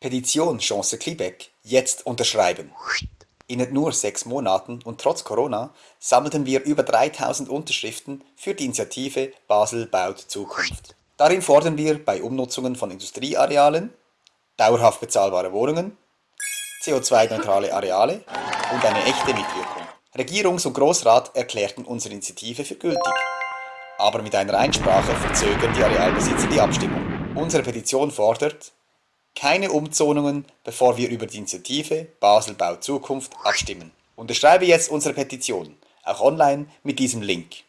Petition Chance Quebec jetzt unterschreiben. In nur sechs Monaten und trotz Corona sammelten wir über 3000 Unterschriften für die Initiative Basel baut Zukunft. Darin fordern wir bei Umnutzungen von Industriearealen dauerhaft bezahlbare Wohnungen, CO2-neutrale Areale und eine echte Mitwirkung. Regierungs- und Großrat erklärten unsere Initiative für gültig. Aber mit einer Einsprache verzögern die Arealbesitzer die Abstimmung. Unsere Petition fordert, keine Umzonungen, bevor wir über die Initiative Basel baut Zukunft abstimmen. Unterschreibe jetzt unsere Petition, auch online mit diesem Link.